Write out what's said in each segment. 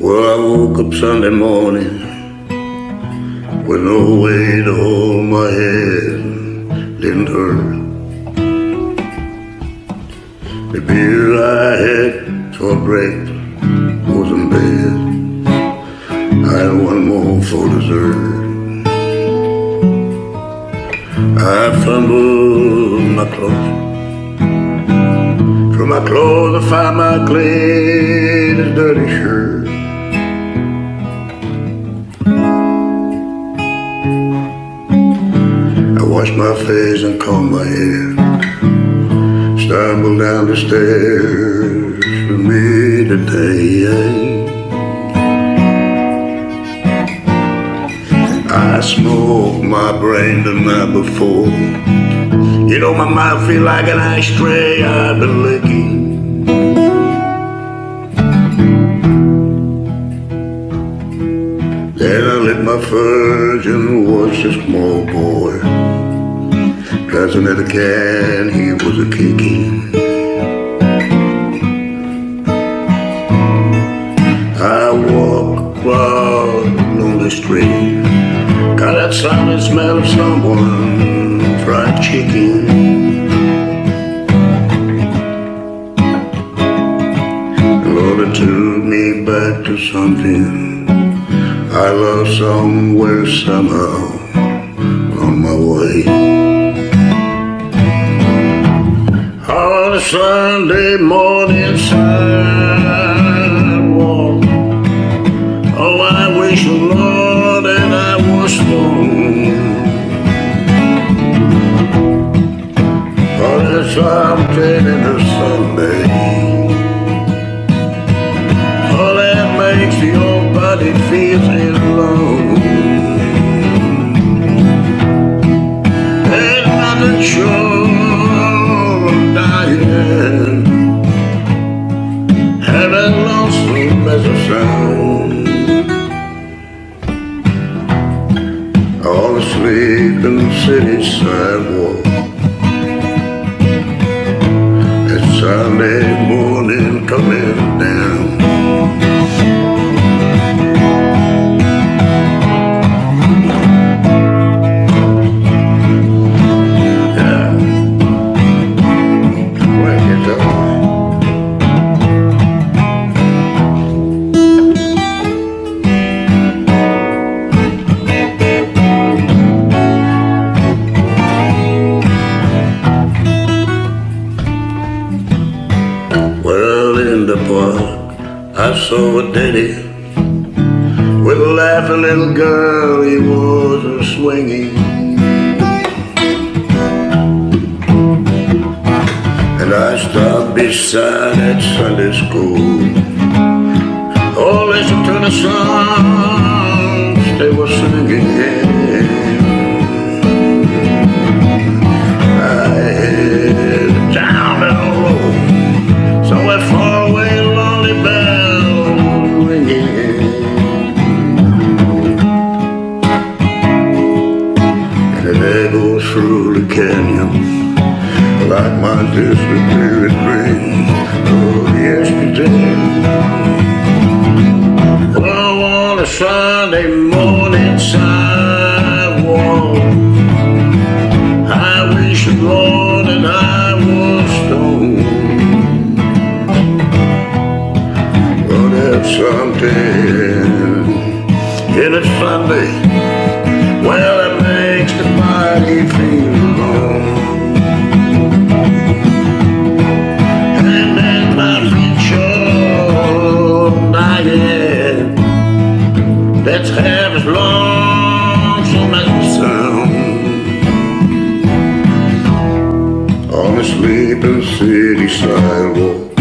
Well, I woke up Sunday morning with no way to hold my head, didn't hurt. The beer I had for breakfast was in bed. I had one for dessert. I fumbled my clothes. Through my clothes I find my clean dirty shirt. I wash my face and comb my hair. Stumble down the stairs for me today. My brain the night before. You know my mind feel like an ashtray I've been licking. Then I lit my fudge and watched a small boy Dancing at a can, he was a kicking I walk across the street that silent smell of someone fried chicken Lord, it took me back to something I lost somewhere somehow on my way. On a Sunday morning sidewalk, that's why I'm taking a Sunday. All that makes your body feel alone. And I'm not sure I'm dying. And that lonesome as a sound. All asleep in the city sidewalk. Coming down. Daddy with a laughing little girl. He was a swinging, and I stopped beside that Sunday school. My disappearing dream of yesterday. Oh, on a Sunday morning sidewalk, I wish the Lord that I was stoned. But there's something in a Sunday, well, it makes the body feel On a sleeping city sidewalk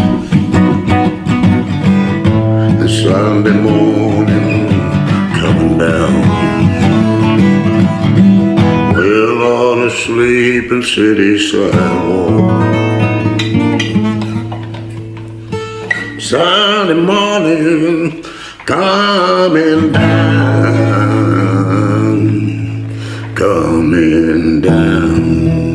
The Sunday morning coming down Well, on a sleeping city sidewalk Sunday morning coming down coming down.